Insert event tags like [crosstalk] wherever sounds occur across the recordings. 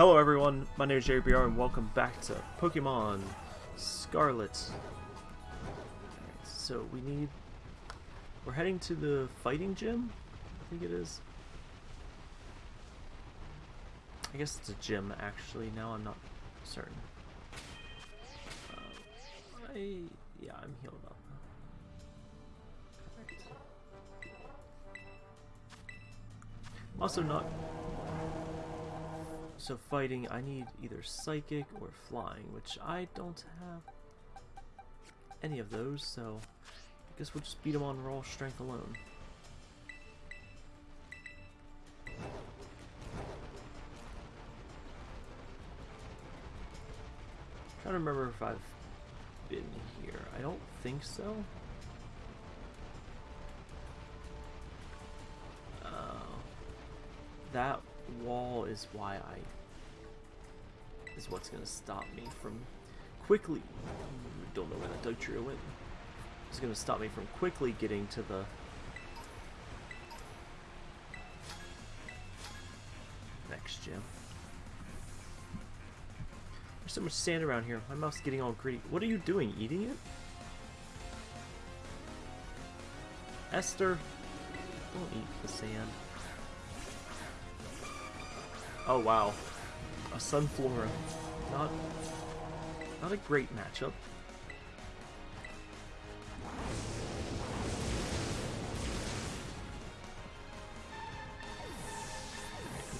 Hello everyone, my name is JBR and welcome back to Pokemon Scarlet. Alright, so we need... We're heading to the fighting gym? I think it is. I guess it's a gym actually, now I'm not certain. Uh, I... yeah, I'm healed up. I'm also not so fighting, I need either psychic or flying, which I don't have any of those, so I guess we'll just beat him on raw strength alone. trying to remember if I've been here. I don't think so. Uh, that wall is why I is what's gonna stop me from quickly don't know where that Dugtrio went. It's gonna stop me from quickly getting to the next gym. There's so much sand around here. My mouth's getting all gritty. What are you doing? Eating it? Esther, don't eat the sand. Oh wow. A Sunflora. Not not a great matchup.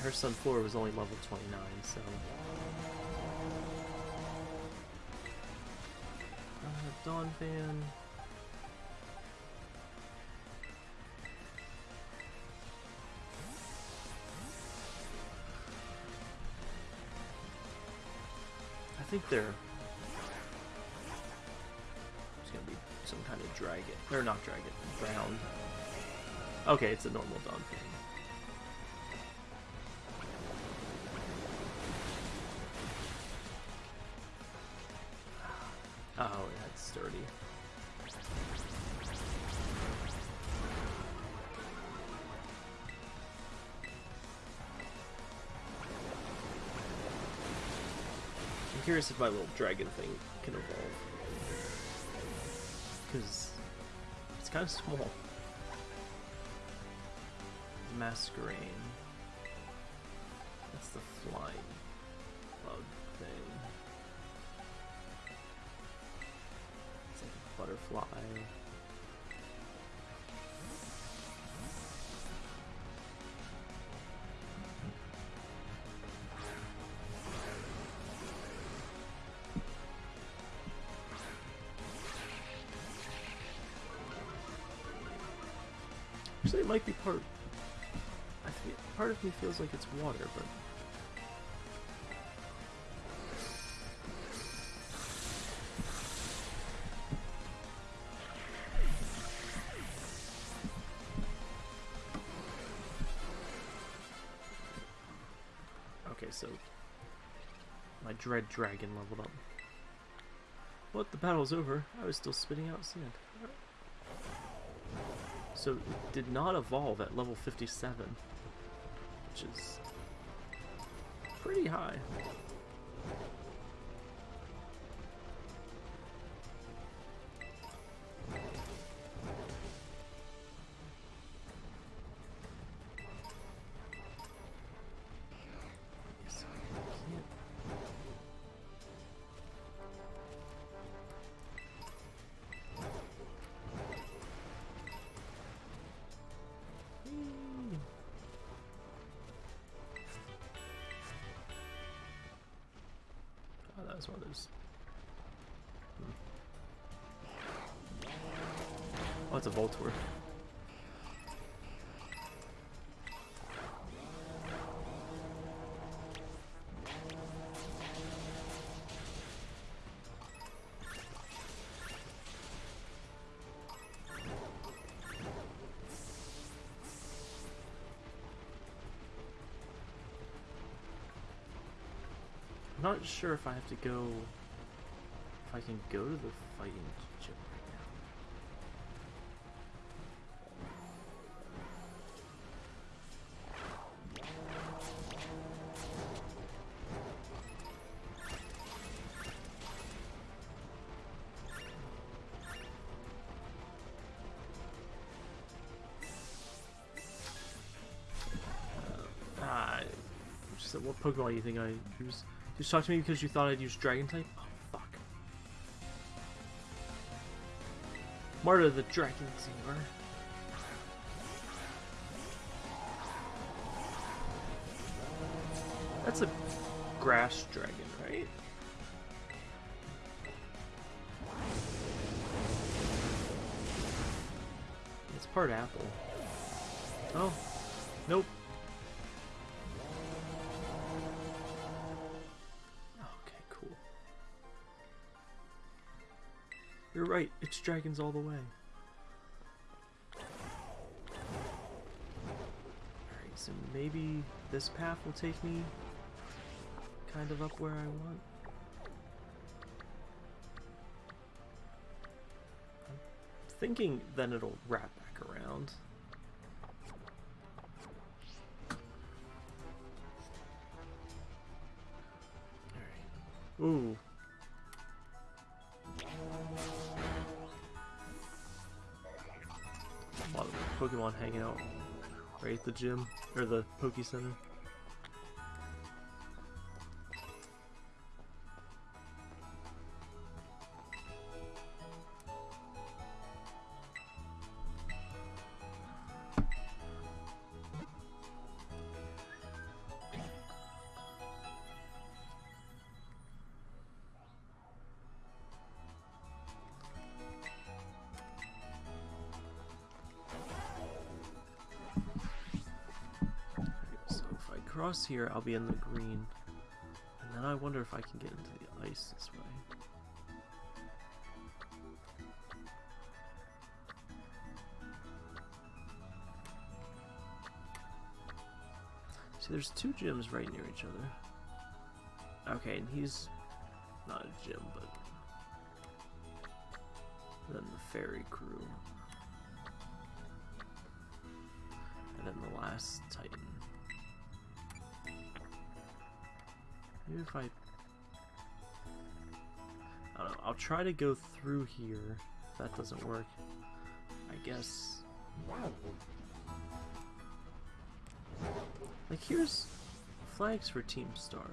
her Sunflora was only level 29, so... Uh, Donphan... think they're... It's gonna be some kind of dragon. Or not dragon, ground. Okay, it's a normal Donphan. Ah, oh, that's sturdy. Curious if my little dragon thing can evolve. Because it's kind of small. Masquerain. That's the flying bug thing. It's like a butterfly. It might be part. I part of me feels like it's water, but. Okay, so my dread dragon leveled up. But the battle's over. I was still spitting out sand. So it did not evolve at level 57, which is pretty high. As well as. Hmm. Oh, it's a Voltorb. not sure if I have to go... If I can go to the fighting gym right now. Uh, ah, just, what Pokemon do you think I use? You just talk to me because you thought I'd use Dragon type? Oh, fuck. Marta the Dragon Tamer. That's a grass dragon, right? It's part apple. Oh, nope. Right, it's dragons all the way. Alright, so maybe this path will take me kind of up where I want. I'm thinking then it'll wrap back around. Ooh. Hanging out right at the gym, or the Poke Center. If I cross here, I'll be in the green. And then I wonder if I can get into the ice this way. See, there's two gyms right near each other. Okay, and he's not a gym, but then the fairy crew. And then the last Titan. Maybe if I... I don't know, I'll try to go through here. If that doesn't work, I guess... Like, here's flags for Team Star.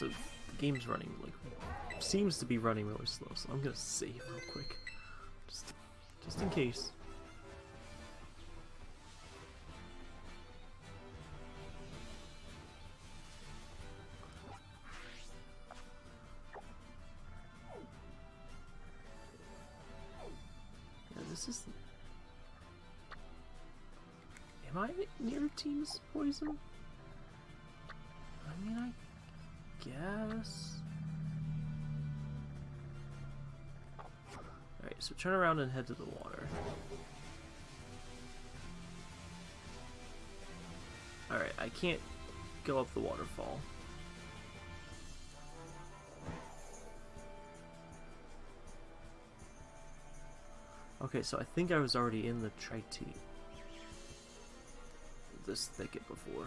So the game's running like seems to be running really slow, so I'm gonna save real quick. Just just in case. Yeah, this is Am I near Team's poison? Turn around and head to the water. Alright, I can't go up the waterfall. Okay, so I think I was already in the Triti. This thicket before.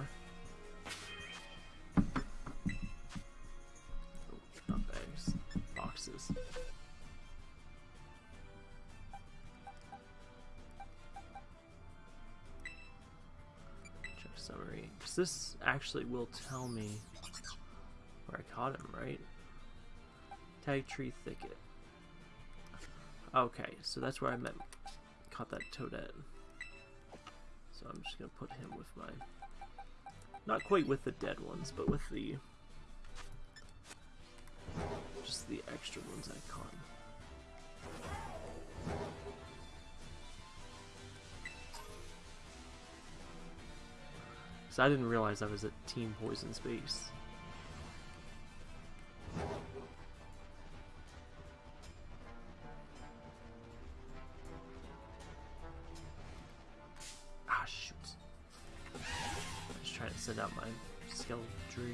Because this actually will tell me where I caught him, right? Tag tree thicket. Okay, so that's where I met caught that toadette. So I'm just gonna put him with my not quite with the dead ones, but with the just the extra ones I caught. So I didn't realize I was at Team Poison's base. Ah, shoot. Was trying to send out my my Skeledirge.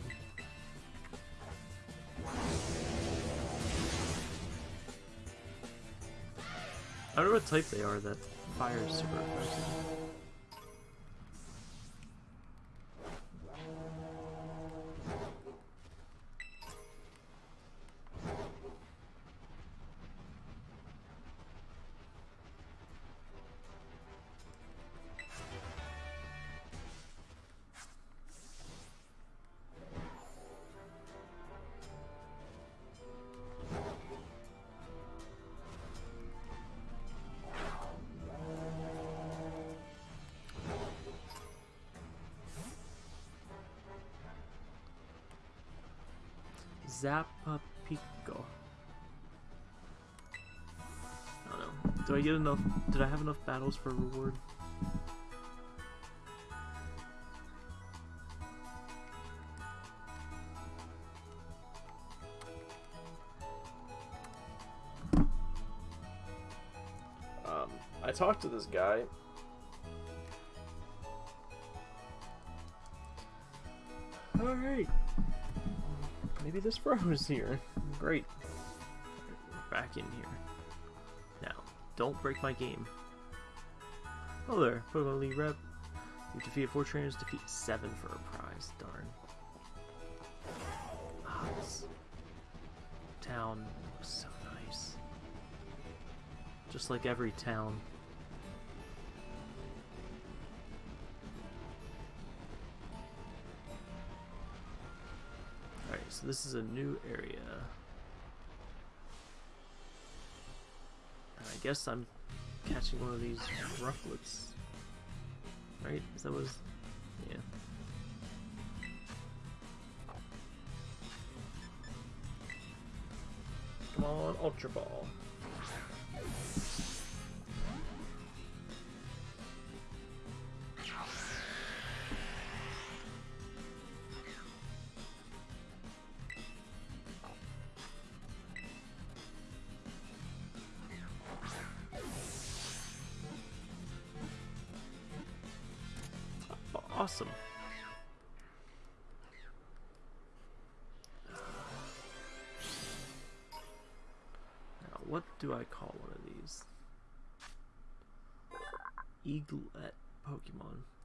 I don't know what type they are that fire super effective. Zappa Pico. I don't know. Do I get enough? Did I have enough battles for a reward? Um, I talked to this guy. Maybe this froze here. Great. Back in here. Now, don't break my game. Oh there, Pokemon League rep. You defeated four trainers, defeat seven for a prize. Darn. Ah, this town looks so nice. Just like every town. This is a new area. I guess I'm catching one of these rufflets. Right? Is that was yeah. Come on, Ultra Ball.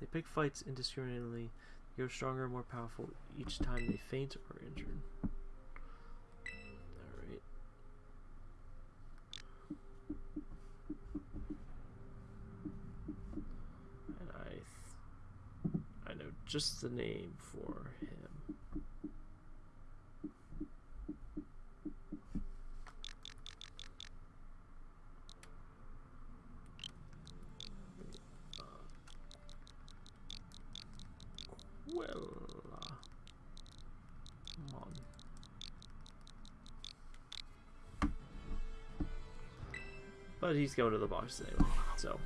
They pick fights indiscriminately. They grow stronger and more powerful each time they faint or injured. Alright. I know just the name for But he's going to the box anyway, so.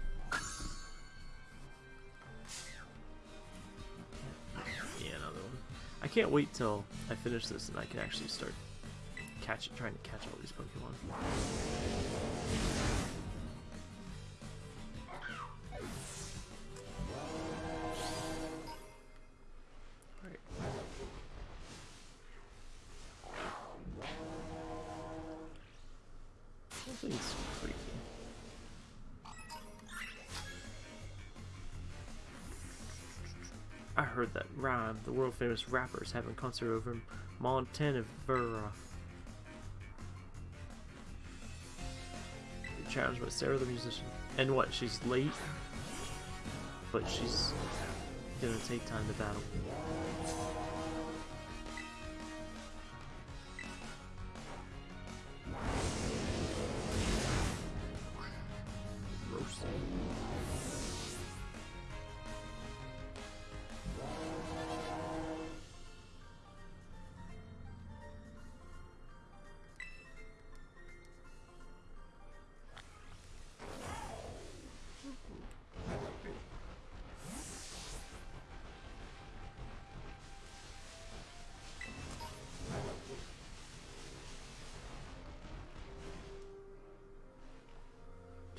Yeah, another one. I can't wait till I finish this and I can actually start catch trying to catch all these Pokemon. Famous rappers having a concert over in Montana. Challenged by Sarah the musician. And what, she's late? But she's gonna take time to battle.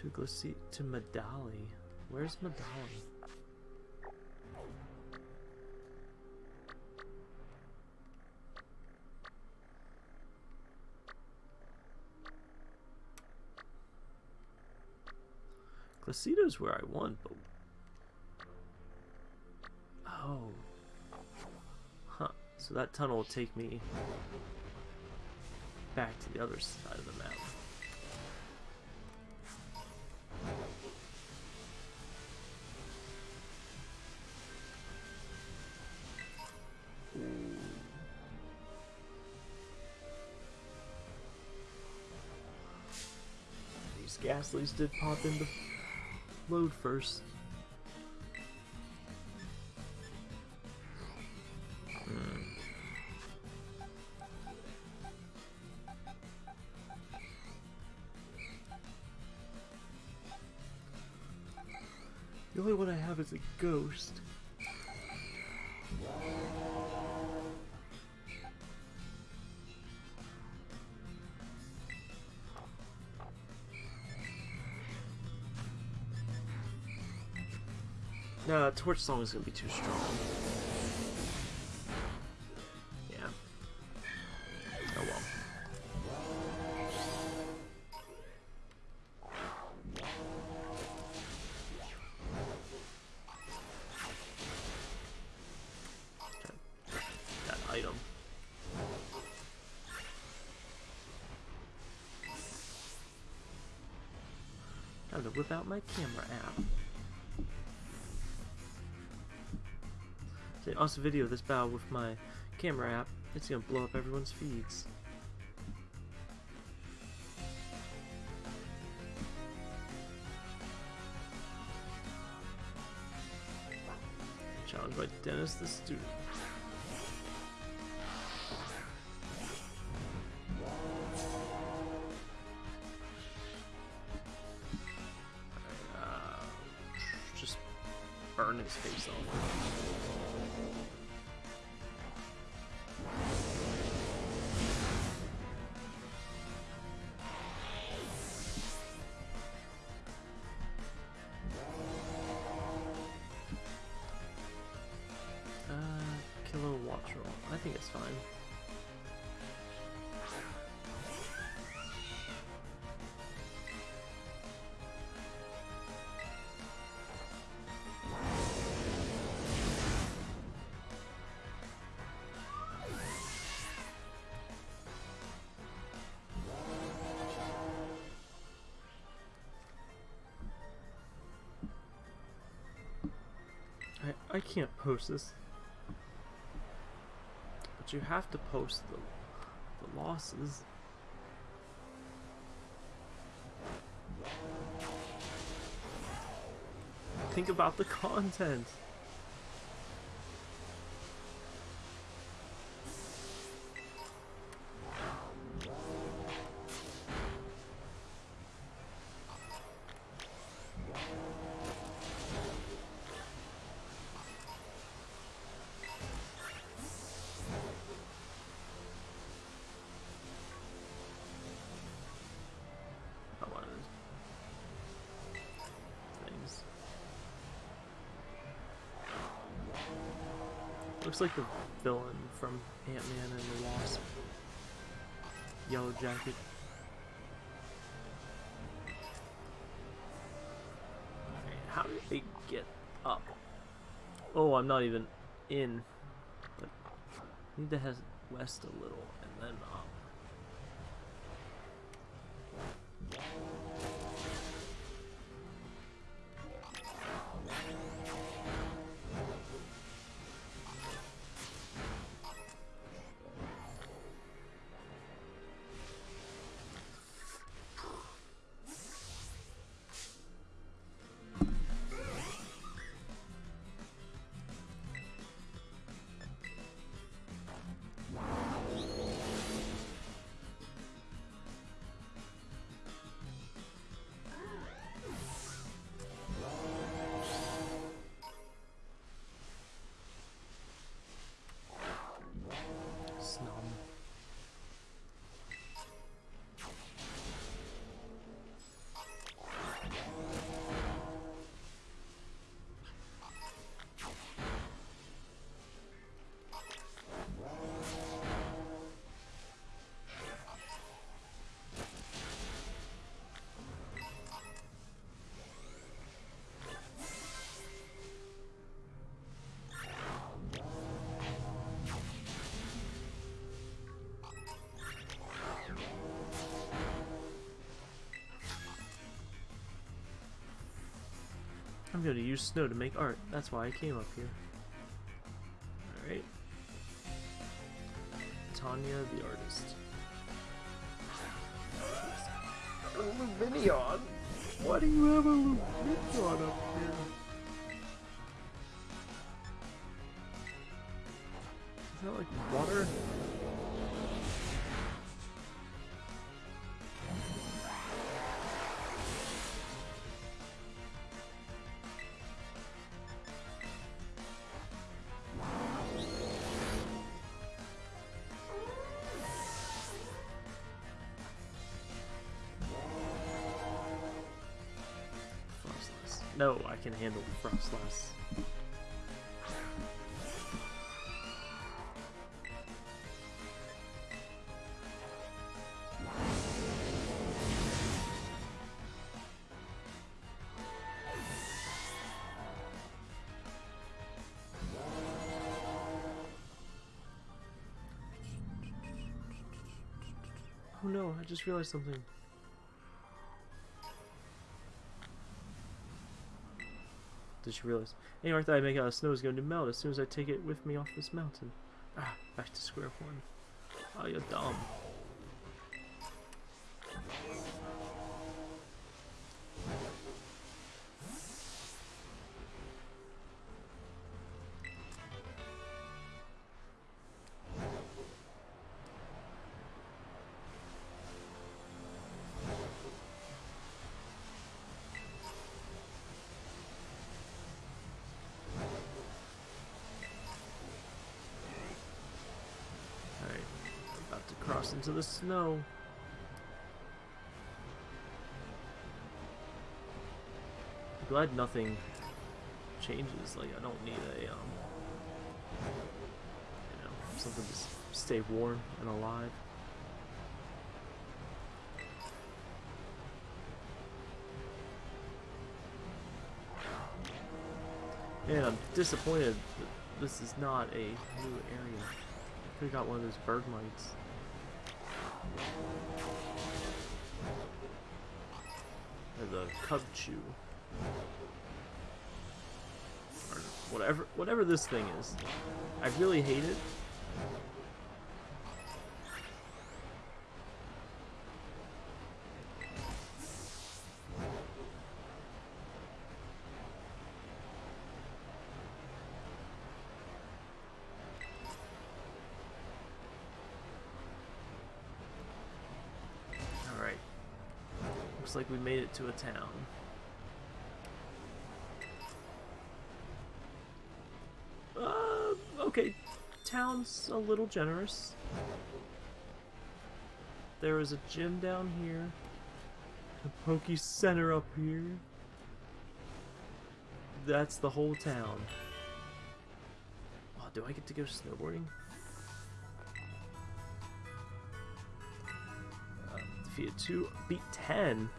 could go see to Medali. Where's Medali? Placido's where I want, but... Oh. Huh. So that tunnel will take me back to the other side of the map. These did pop in into load first. The only one I have is a ghost. No, Torch Song is gonna be too strong. Yeah. Oh well. To out my camera app. Also video this battle with my camera app. It's gonna blow up everyone's feeds. Challenged by Dennis the student. Uh, just burn his face off. Think it's fine. I, I can't post this. You have to post the, the losses. Think about the content. Looks like the villain from Ant-Man and the Wasp. Yellow Jacket. How did they get up? Oh, I'm not even in. But I need to head west a little and then I'm going to use snow to make art. That's why I came up here. Alright. Tanya the artist. Lumineon? Why do you have a Lumineon up here? Can handle Frostless. Oh no, I just realized something. Did you realize? Any art that I make out of snow is going to melt as soon as I take it with me off this mountain. Ah, back to square one. Oh, you're dumb. Into the snow. Glad nothing changes. Like I don't need a um, you know, something to stay warm and alive. Man, I'm disappointed that this is not a new area. I Could have got one of those Bergmites. Or the Cub Chew. Or whatever whatever this thing is. I really hate it. Like we made it to a town. Uh, okay. Town's a little generous. There is a gym down here. A Pokey Center up here. That's the whole town. Oh, do I get to go snowboarding? Uh, defeated two, beat ten.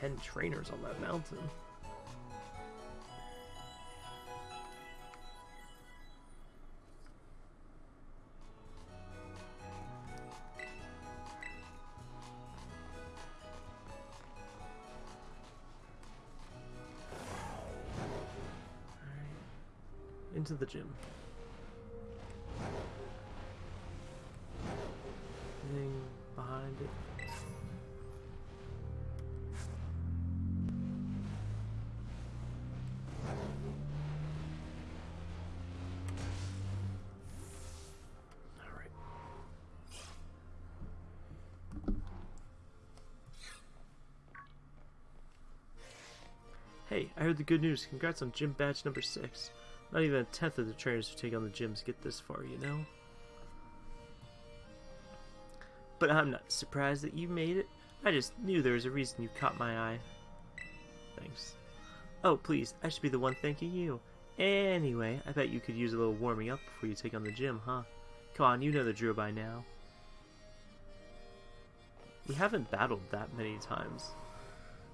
Ten trainers on that mountain. Into the gym. Anything behind it? I heard the good news. Congrats on gym badge number six. Not even a tenth of the trainers who take on the gyms get this far, you know? But I'm not surprised that you made it. I just knew there was a reason you caught my eye. Thanks. Oh, please, I should be the one thanking you. Anyway, I bet you could use a little warming up before you take on the gym, huh? Come on, you know the drill by now. We haven't battled that many times.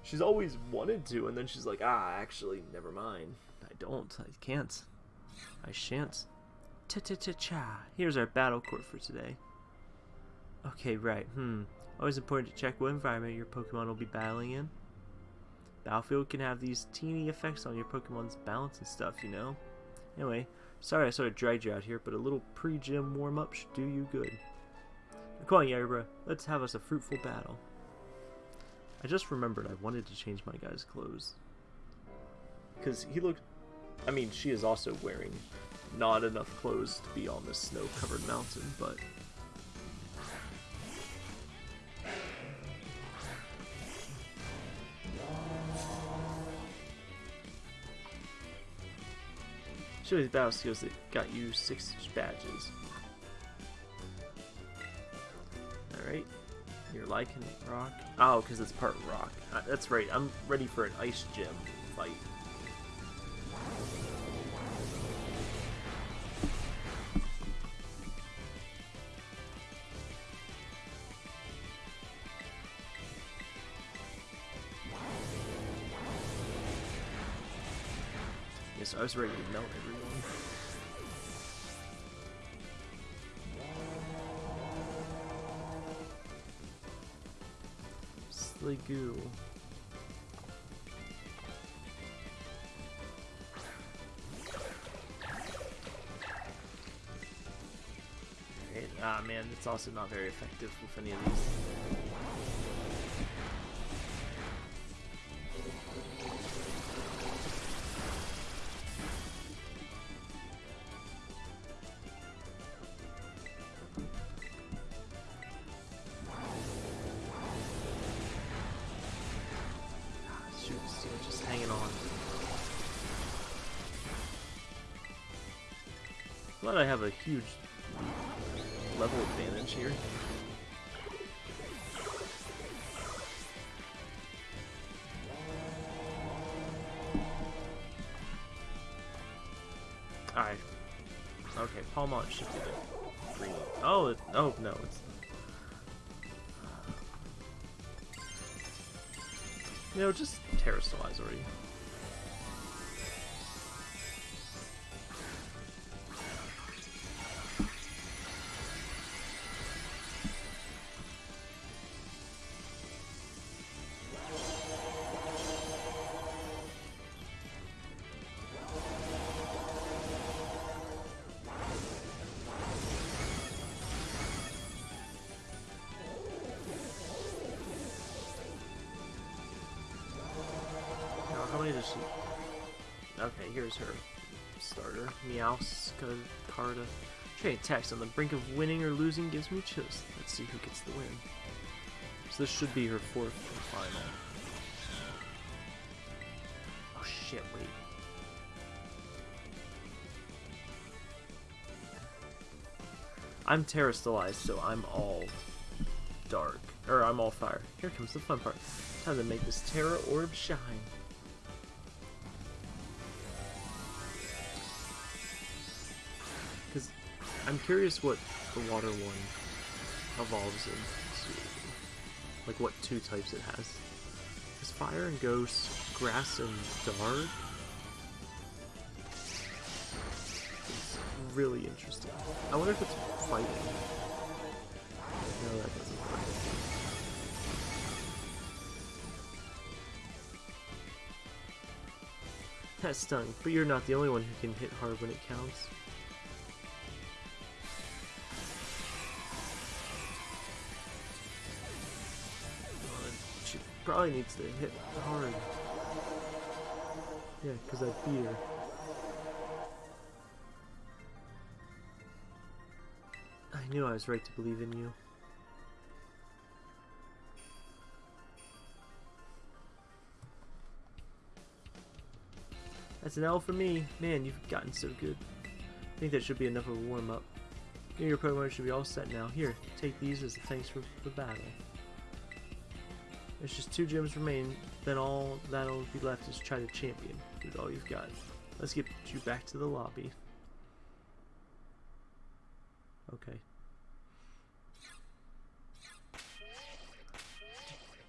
She's always wanted to, and then she's like, ah, actually, never mind. I don't. I can't. I shan't. Ta-ta-ta-cha. Here's our battle court for today. Okay, right. Hmm. Always important to check what environment your Pokemon will be battling in. Battlefield can have these teeny effects on your Pokemon's balance and stuff, you know? Anyway, sorry I sort of dragged you out here, but a little pre-gym warm-up should do you good. Come on, Yanabra. Let's have us a fruitful battle. I just remembered I wanted to change my guy's clothes. Because he looked... I mean, she is also wearing not enough clothes to be on this snow-covered mountain, but... Show these battle skills that got you six badges. Alright. You're liking rock. Oh, because it's part rock. Uh, that's right. I'm ready for an ice gym fight. Yes, I was ready to melt everyone. Sliggoo. Right. Ah man, it's also not very effective with any of these. I have a huge level advantage here. Alright. Okay, Pawmot shifted it. Green. Oh, it, oh no, it's You know, just terastallize already. Okay, here's her starter. Meowscarada. Carda. Trade text on the brink of winning or losing gives me chills. Let's see who gets the win. So this should be her fourth and final. Oh shit, wait. I'm terastallized, so I'm all dark. Or I'm all fire. Here comes the fun part. Time to make this Tera Orb shine. I'm curious what the water one evolves into. Like what two types it has. Is fire and ghost, grass and dark? It's really interesting. I wonder if it's fighting. No, that doesn't fight. That stung, but you're not the only one who can hit hard when it counts. Probably needs to hit hard. Yeah, because I beat her. I knew I was right to believe in you. That's an L for me. Man, you've gotten so good. I think that should be enough of a warm-up. Your Pokemon should be all set now. Here, take these as thanks for the battle. There's just two gyms remain, then all that'll be left is try to champion. With all you've got. Let's get you back to the lobby. Okay.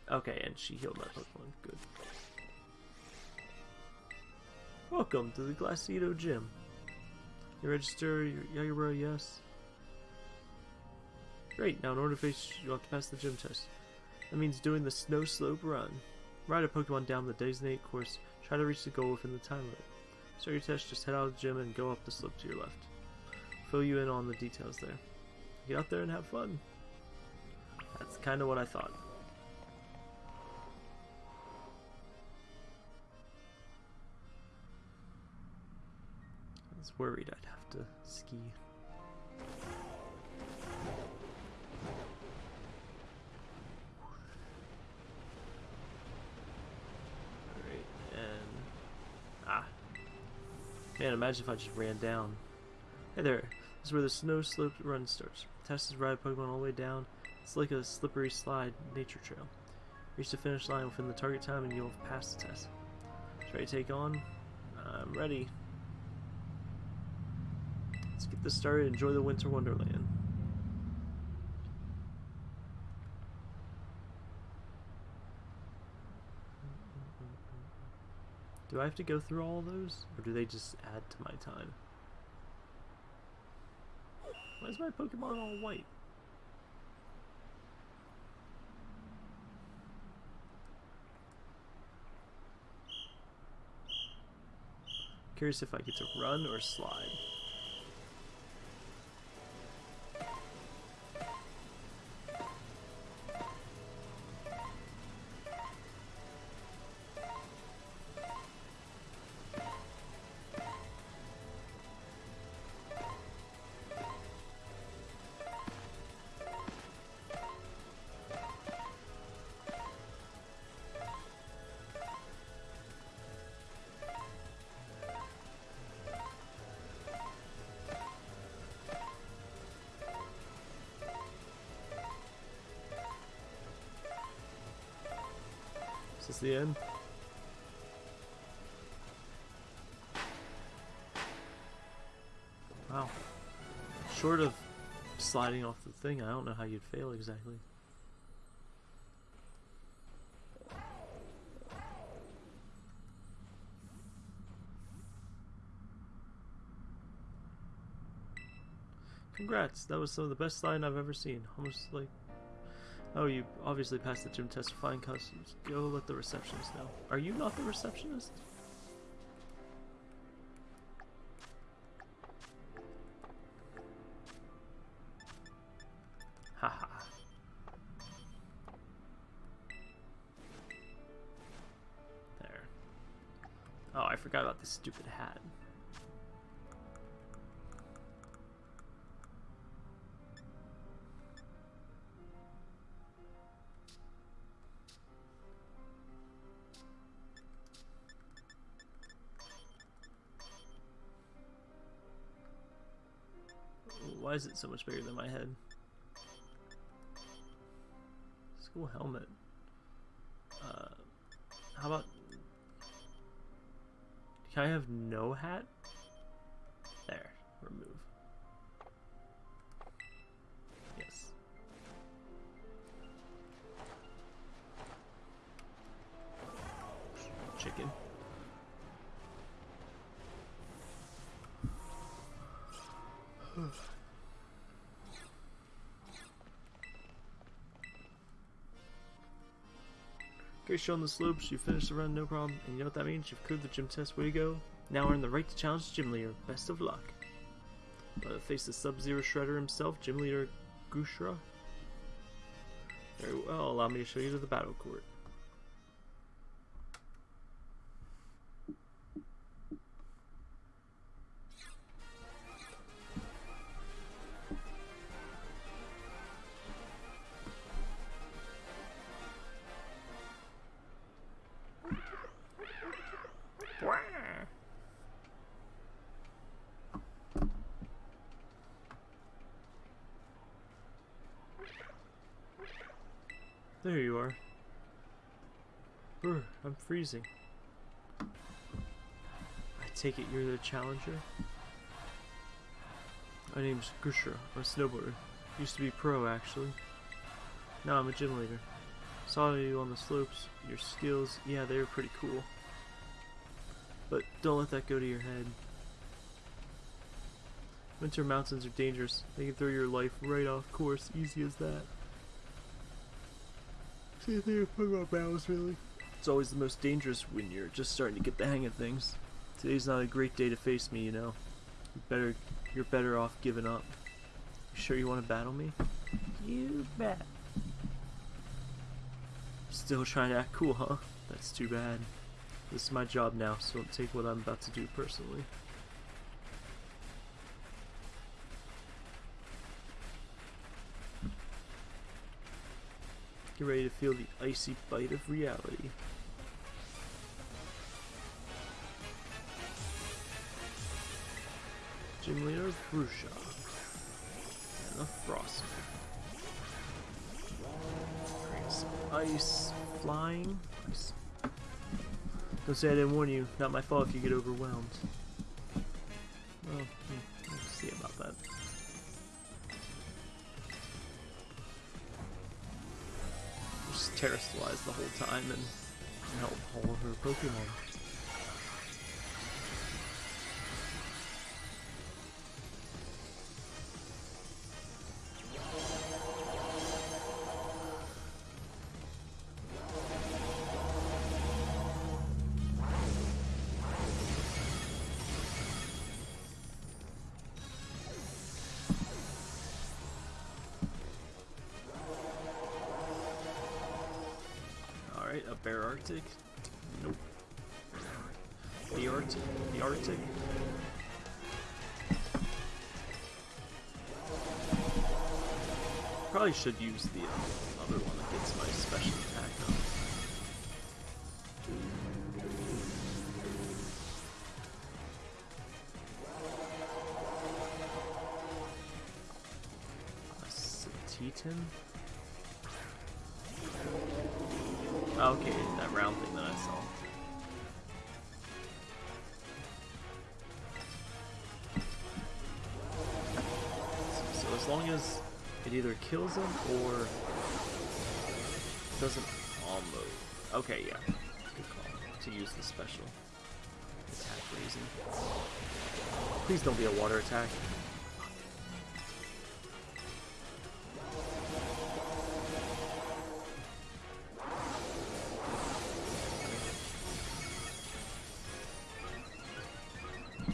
Okay, and she healed my Pokemon. Good. Welcome to the Glaseado Gym. You register, yeah, bro, yes. Great, now in order to face, you'll have to pass the gym test. That means doing the snow slope run. Ride a Pokemon down the designated course, try to reach the goal within the time limit. Start your test, just head out of the gym and go up the slope to your left. Fill you in on the details there. Get out there and have fun. That's kind of what I thought. I was worried I'd have to ski. Man, imagine if I just ran down. Hey there, this is where the snow slope run starts. Test is ride Pokemon all the way down. It's like a slippery slide nature trail. Reach the finish line within the target time and you'll have passed the test. Ready to take on? I'm ready. Let's get this started. Enjoy the Winter Wonderland. Do I have to go through all those? Or do they just add to my time? Why is my Pokemon all white? Curious if I get to run or slide. Is this the end? Wow. Short of sliding off the thing, I don't know how you'd fail exactly. Congrats, that was some of the best sliding I've ever seen. Almost like Oh, you obviously passed the gym test for flying costumes. Go let the receptionist know. Are you not the receptionist? Haha. there. Oh, I forgot about this stupid hat. Why is it so much bigger than my head? School helmet. Uh, how about... Can I have no hat? Shown the slopes, you finished the run, no problem. And you know what that means? You've cleared the gym test, way to go. Now earn the right to challenge Gym Leader. Best of luck. But face the Sub-Zero Shredder himself, Gym Leader Grusha. Very well, allow me to show you to the battle court. I take it you're the challenger? My name's Grusha, I'm a snowboarder. Used to be pro, actually. Now I'm a gym leader. Saw you on the slopes. Your skills, yeah, they were pretty cool. But don't let that go to your head. Winter mountains are dangerous. They can throw your life right off course, easy as that. Same thing with Pokemon battles, really. It's always the most dangerous when you're just starting to get the hang of things. Today's not a great day to face me, you know. You better, you're better off giving up. You sure you want to battle me? You bet. Still trying to act cool, huh? That's too bad. This is my job now, so don't take what I'm about to do personally. Get ready to feel the icy bite of reality. Gym leader Grusha. And the Frost. Some ice flying. Ice. Don't say I didn't warn you. Not my fault if you get overwhelmed. Well, Just terastallize the whole time and help all of her Pokemon. Arctic? Nope. The Arctic? The Arctic? Probably should use the uh, other one that gets my special attack on. A as long as it either kills him or doesn't almost. Okay, yeah, good call to use the special attack raising. Please don't be a water attack.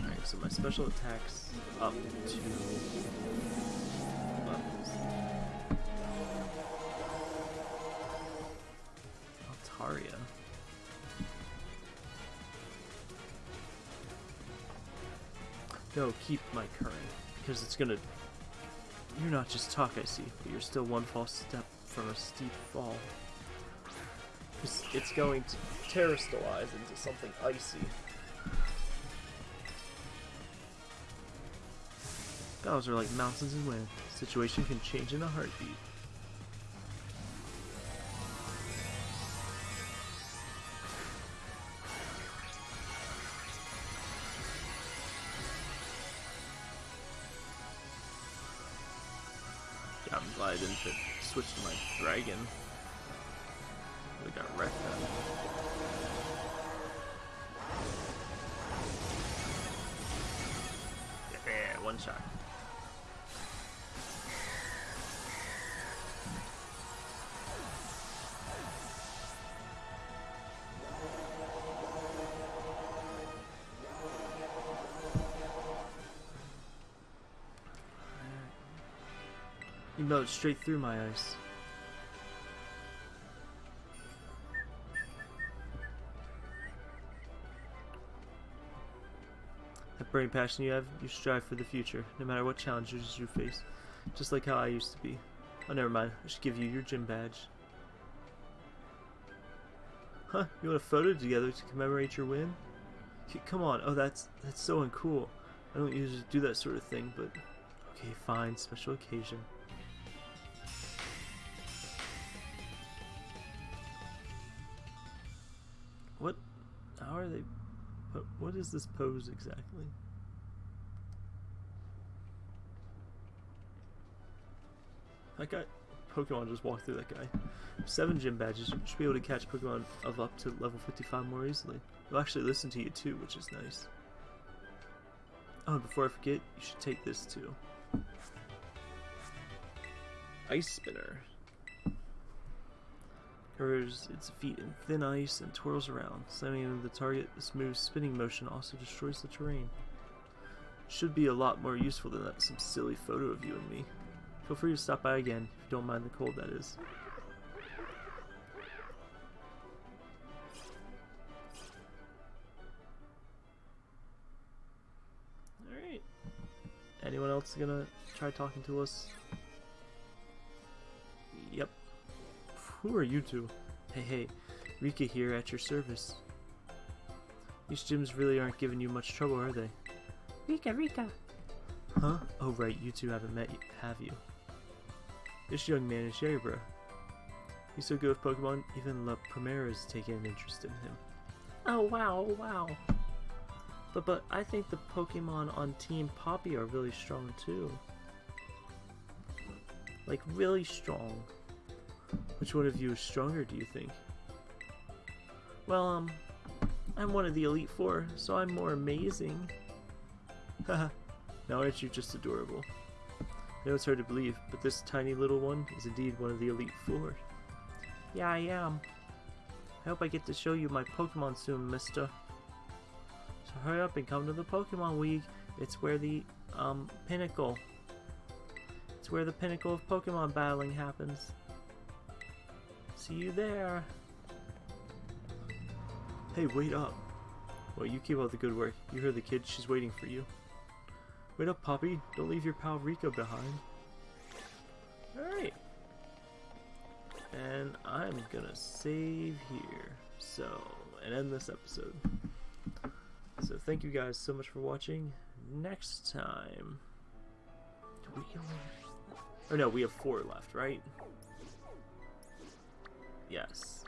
Alright, so my special attacks up to keep my current, because it's gonna... You're not just talk, I see, but you're still one false step from a steep fall. It's, it's going to terastallize into something icy. Battles are like mountains and wind. Situation can change in a heartbeat. Fit- switch to my dragon. Mowed straight through my ice. That burning passion you have, you strive for the future, no matter what challenges you face. Just like how I used to be. Oh, never mind. I should give you your gym badge. Huh? You want a photo together to commemorate your win? Come on. Oh, that's that's so uncool. I don't usually do that sort of thing, but okay, fine. Special occasion. Is this pose exactly? That guy, Pokemon just walked through that guy. Seven gym badges. Should be able to catch Pokemon of up to level 55 more easily. They'll actually listen to you too, which is nice. Oh, before I forget, you should take this too. Ice Spinner. Covers its feet in thin ice and twirls around, slamming into the target. The smooth spinning motion also destroys the terrain. Should be a lot more useful than that some silly photo of you and me. Feel free to stop by again, if you don't mind the cold, that is. Alright. Anyone else gonna try talking to us? Who are you two? Hey, hey. Rika here at your service. These gyms really aren't giving you much trouble, are they? Rika, Rika. Huh? Oh right, you two haven't met, have you? This young man is Yeribra. He's so good with Pokemon, even La Primera's taking an interest in him. Oh wow, oh, wow. But but I think the Pokemon on Team Poppy are really strong too. Like really strong. Which one of you is stronger, do you think? Well, um, I'm one of the Elite Four, so I'm more amazing. [laughs] Haha. now aren't you just adorable? I know it's hard to believe, but this tiny little one is indeed one of the Elite Four. Yeah, I am. I hope I get to show you my Pokemon soon, mister. So hurry up and come to the Pokemon League. It's where the, um, pinnacle. It's where the pinnacle of Pokemon battling happens. See you there. Hey, wait up. Well, you keep up the good work. You heard the kid. She's waiting for you. Wait up, Poppy. Don't leave your pal Rika behind. Alright. And I'm gonna save here. So, and end this episode. So thank you guys so much for watching. Next time... Do we. Or oh, no, we have four left, right? Yes.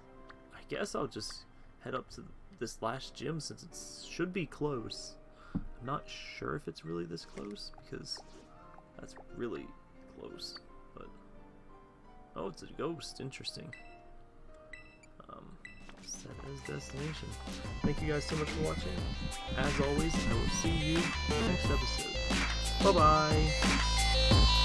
I guess I'll just head up to this last gym since it should be close. I'm not sure if it's really this close because that's really close. But oh, it's a ghost. Interesting. Um, set as destination. Thank you guys so much for watching. As always, I will see you in the next episode. Bye bye.